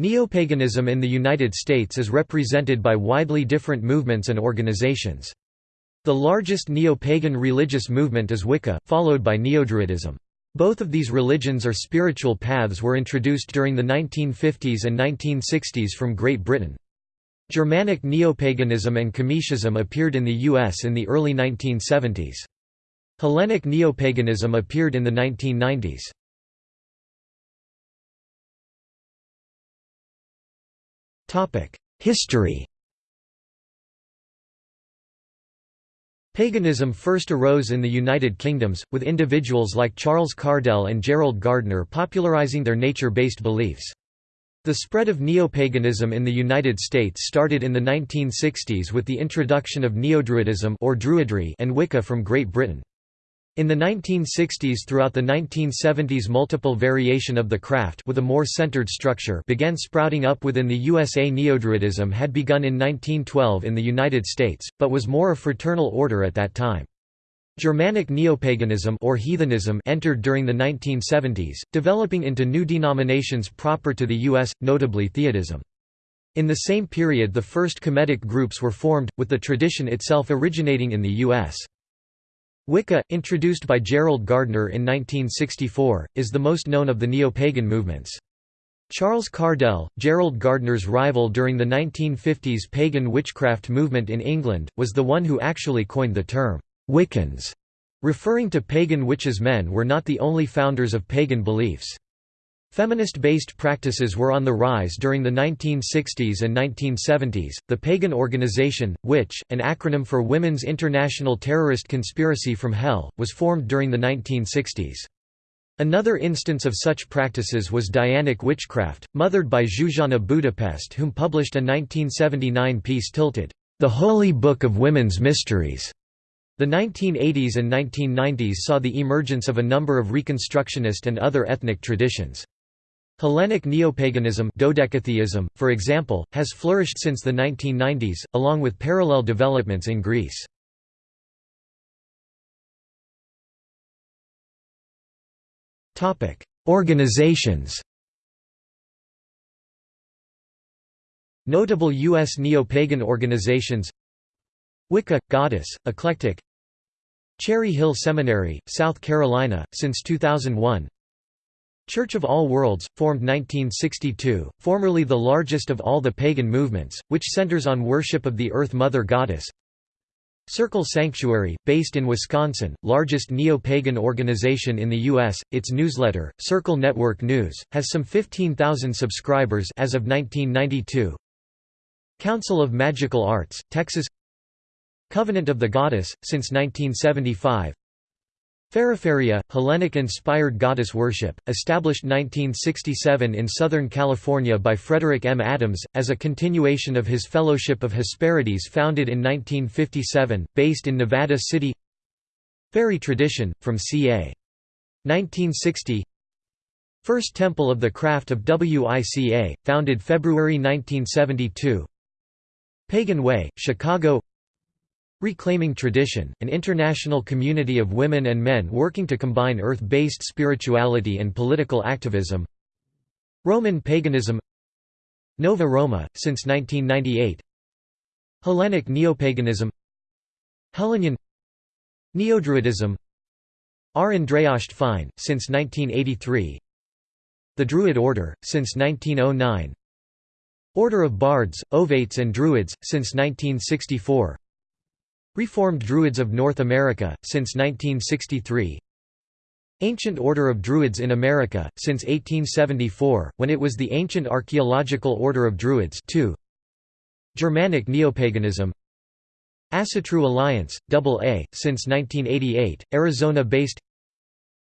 Neopaganism in the United States is represented by widely different movements and organizations. The largest neo-pagan religious movement is Wicca, followed by Neodruidism. Both of these religions or spiritual paths were introduced during the 1950s and 1960s from Great Britain. Germanic neopaganism and Kemeticism appeared in the U.S. in the early 1970s. Hellenic neopaganism appeared in the 1990s. History Paganism first arose in the United Kingdoms, with individuals like Charles Cardell and Gerald Gardner popularizing their nature-based beliefs. The spread of neopaganism in the United States started in the 1960s with the introduction of Neodruidism or Druidry and Wicca from Great Britain. In the 1960s throughout the 1970s multiple variation of the craft with a more centered structure began sprouting up within the USA Neodruidism had begun in 1912 in the United States, but was more a fraternal order at that time. Germanic neopaganism or heathenism entered during the 1970s, developing into new denominations proper to the U.S., notably Theodism. In the same period the first Kemetic groups were formed, with the tradition itself originating in the U.S. Wicca, introduced by Gerald Gardner in 1964, is the most known of the neo-pagan movements. Charles Cardell, Gerald Gardner's rival during the 1950s pagan witchcraft movement in England, was the one who actually coined the term, Wiccans, referring to pagan witches men were not the only founders of pagan beliefs. Feminist-based practices were on the rise during the 1960s and 1970s. The pagan organization, which, an acronym for Women's International Terrorist Conspiracy from Hell, was formed during the 1960s. Another instance of such practices was Dianic witchcraft, mothered by Zsuzsanna Budapest whom published a 1979 piece tilted, "'The Holy Book of Women's Mysteries' The 1980s and 1990s saw the emergence of a number of Reconstructionist and other ethnic traditions. Hellenic neopaganism dodecatheism, for example, has flourished since the 1990s, along with parallel developments in Greece. Organizations Notable U.S. neo-pagan organizations Wicca – Goddess, Eclectic Cherry Hill Seminary, South Carolina, since 2001 Church of All Worlds, formed 1962, formerly the largest of all the pagan movements, which centers on worship of the Earth Mother Goddess. Circle Sanctuary, based in Wisconsin, largest neo-pagan organization in the U.S., its newsletter, Circle Network News, has some 15,000 subscribers as of 1992. Council of Magical Arts, Texas Covenant of the Goddess, since 1975 Feraferia, Hellenic-inspired goddess worship, established 1967 in Southern California by Frederick M. Adams, as a continuation of his Fellowship of Hesperides founded in 1957, based in Nevada City Fairy Tradition, from ca. 1960 First Temple of the Craft of WICA, founded February 1972 Pagan Way, Chicago Reclaiming Tradition, an international community of women and men working to combine earth-based spirituality and political activism. Roman paganism. Nova Roma, since 1998 Hellenic neopaganism. Hellenion. Neodruidism. Ár nDraíocht Féin, since 1983 The Druid Order, since 1909 Order of Bards, Ovates and Druids, since 1964 Reformed Druids of North America, since 1963 Ancient Order of Druids in America, since 1874, when it was the Ancient Archaeological Order of Druids 2. Germanic Neopaganism Asatru Alliance, AA, since 1988, Arizona-based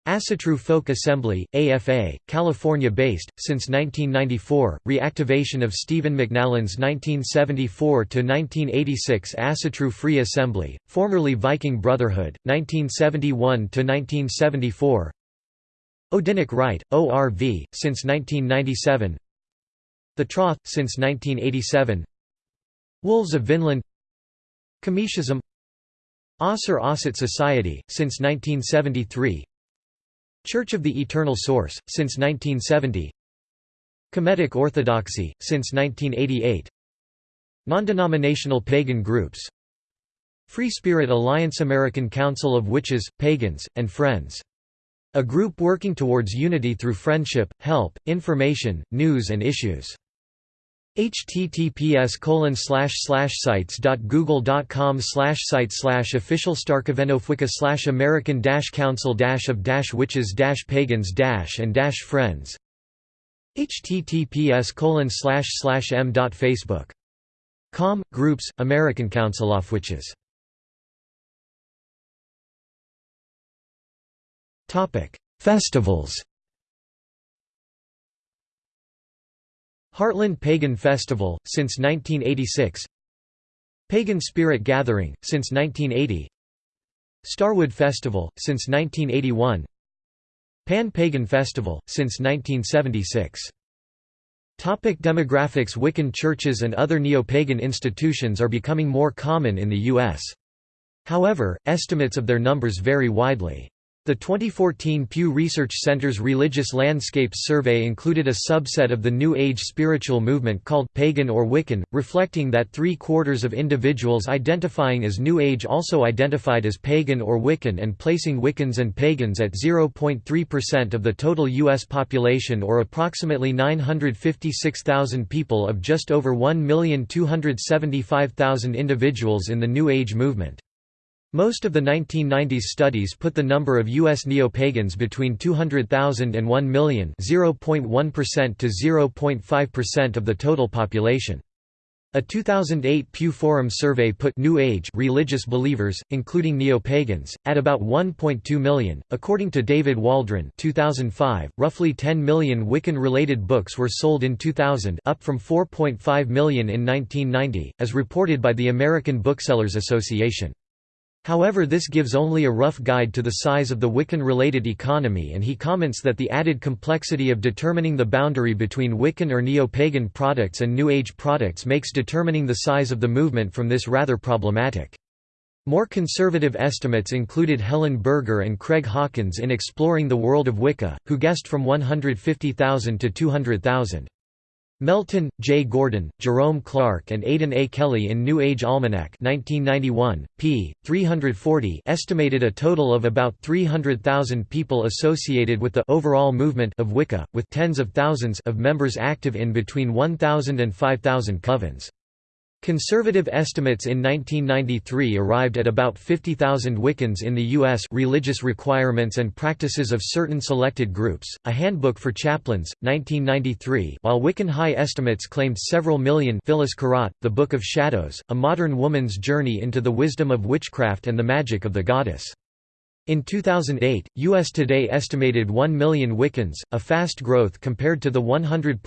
Asatru Folk Assembly, AFA, California-based, since 1994, reactivation of Stephen McNallen's 1974–1986 Asatru Free Assembly, formerly Viking Brotherhood, 1971–1974 Odinic Rite, ORV, since 1997 The Troth, since 1987 Wolves of Vinland. Kemeticism Ausar Auset Society, since 1973 Church of the Eternal Source, since 1970 Kemetic Orthodoxy, since 1988 Non-denominational pagan groups. Free Spirit Alliance American Council of Witches, Pagans, and Friends. A group working towards unity through friendship, help, information, news and issues https colon slash slash sites google dot com slash site slash official starkavenofwicca slash american dash council dash of dash witches dash pagans dash and dash friends https colon slash slash m dot facebook com groups american council of witches. Topic festivals Heartland Pagan Festival, since 1986 Pagan Spirit Gathering, since 1980 Starwood Festival, since 1981 Pan-Pagan Festival, since 1976 Topic demographics Wiccan churches and other neo-pagan institutions are becoming more common in the U.S. However, estimates of their numbers vary widely. The 2014 Pew Research Center's Religious Landscapes Survey included a subset of the New Age spiritual movement called pagan or Wiccan, reflecting that three-quarters of individuals identifying as New Age also identified as pagan or Wiccan and placing Wiccans and pagans at 0.3% of the total U.S. population or approximately 956,000 people of just over 1,275,000 individuals in the New Age movement. Most of the 1990s studies put the number of U.S. neo-pagans between 200,000 and 1 million 0.1% to 0.5% of the total population. A 2008 Pew Forum survey put New Age religious believers, including neo-pagans, at about 1.2 million. According to David Waldron, 2005, roughly 10 million Wiccan-related books were sold in 2000, up from 4.5 million in 1990, as reported by the American Booksellers Association. However this gives only a rough guide to the size of the Wiccan-related economy and he comments that the added complexity of determining the boundary between Wiccan or neo-pagan products and New Age products makes determining the size of the movement from this rather problematic. More conservative estimates included Helen Berger and Craig Hawkins in Exploring the World of Wicca, who guessed from 150,000 to 200,000. Melton, J. Gordon, Jerome Clark and Aidan A. Kelly in New Age Almanac 1991, p. 340 estimated a total of about 300,000 people associated with the overall movement of Wicca, with tens of thousands of members active in between 1,000 and 5,000 covens. Conservative estimates in 1993 arrived at about 50,000 Wiccans in the U.S. Religious Requirements and Practices of Certain Selected Groups, A Handbook for Chaplains, 1993 while Wiccan high estimates claimed several million Phyllis Curott, The Book of Shadows, A Modern Woman's Journey into the Wisdom of Witchcraft and the Magic of the Goddess. In 2008, US Today estimated 1 million Wiccans, a fast growth compared to the 100.000,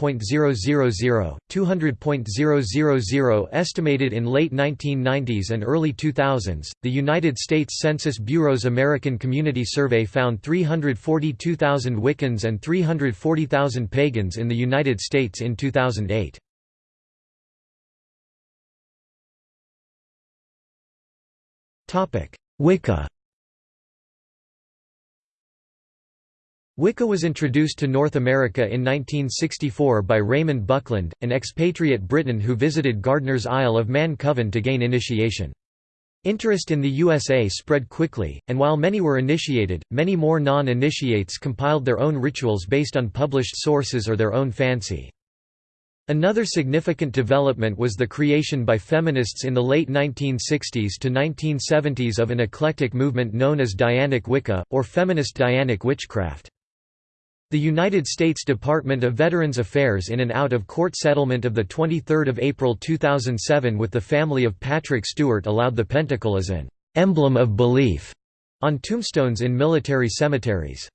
200.000 estimated in late 1990s and early 2000s. The United States Census Bureau's American Community Survey found 342,000 Wiccans and 340,000 pagans in the United States in 2008. Topic: Wicca Wicca was introduced to North America in 1964 by Raymond Buckland, an expatriate Briton who visited Gardner's Isle of Man Coven to gain initiation. Interest in the USA spread quickly, and while many were initiated, many more non-initiates compiled their own rituals based on published sources or their own fancy. Another significant development was the creation by feminists in the late 1960s to 1970s of an eclectic movement known as Dianic Wicca, or feminist Dianic witchcraft. The United States Department of Veterans Affairs in an out-of-court settlement of 23 April 2007 with the family of Patrick Stewart allowed the pentacle as an «emblem of belief» on tombstones in military cemeteries.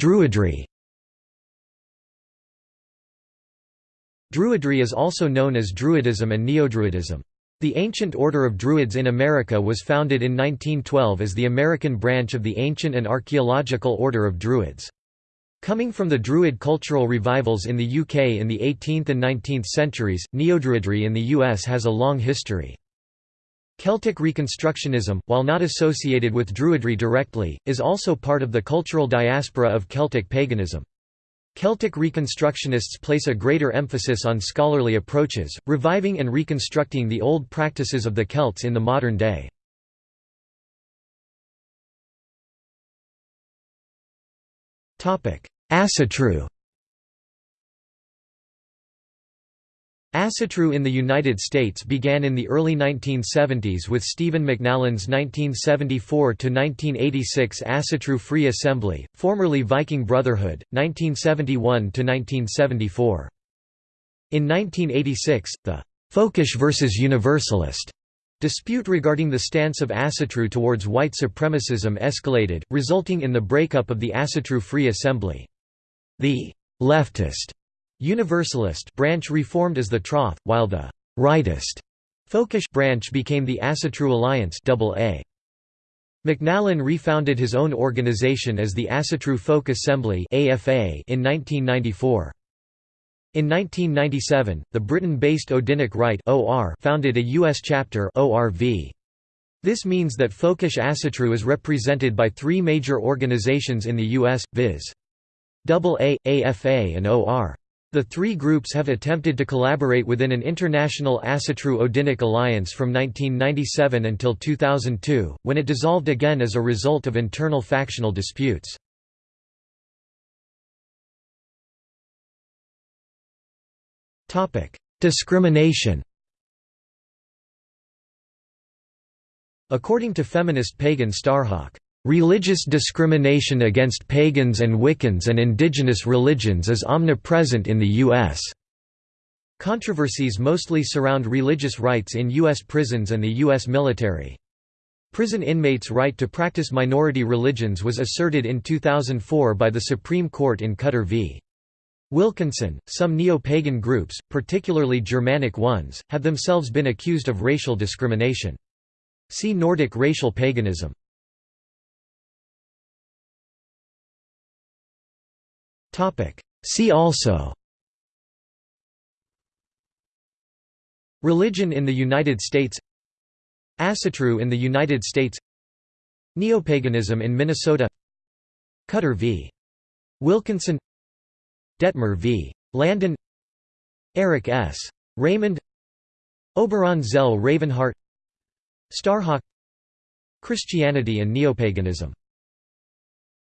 Druidry Druidry is also known as Druidism and Neodruidism. The Ancient Order of Druids in America was founded in 1912 as the American branch of the Ancient and Archaeological Order of Druids. Coming from the Druid cultural revivals in the UK in the 18th and 19th centuries, Neodruidry in the US has a long history. Celtic Reconstructionism, while not associated with Druidry directly, is also part of the cultural diaspora of Celtic paganism. Celtic Reconstructionists place a greater emphasis on scholarly approaches, reviving and reconstructing the old practices of the Celts in the modern day. Asatru Asatru in the United States began in the early 1970s with Stephen McNallen's 1974–1986 Asatru Free Assembly, formerly Viking Brotherhood, 1971–1974. In 1986, the «Folkish versus Universalist» dispute regarding the stance of Asatru towards white supremacism escalated, resulting in the breakup of the Asatru Free Assembly. The «leftist» Universalist branch reformed as the Troth, while the rightist Folkish branch became the Asatru Alliance AA. McNallen refounded his own organization as the Asatru Folk Assembly in 1994. In 1997, the Britain-based Odinic OR founded a U.S. chapter ORV. This means that Folkish Asatru is represented by three major organizations in the U.S., viz. AA, AFA and OR. The three groups have attempted to collaborate within an international Asatru-Odinic alliance from 1997 until 2002, when it dissolved again as a result of internal factional disputes. Discrimination According to feminist pagan Starhawk, Religious discrimination against pagans and Wiccans and indigenous religions is omnipresent in the U.S. Controversies mostly surround religious rights in U.S. prisons and the U.S. military. Prison inmates' right to practice minority religions was asserted in 2004 by the Supreme Court in Cutter v. Wilkinson. Some neo pagan groups, particularly Germanic ones, have themselves been accused of racial discrimination. See Nordic racial paganism. See also. Religion in the United States. Asatru in the United States. Neopaganism in Minnesota. Cutter v. Wilkinson. Dettmer v. Landon. Eric S. Raymond. Oberon Zell Ravenheart Starhawk. Christianity and Neopaganism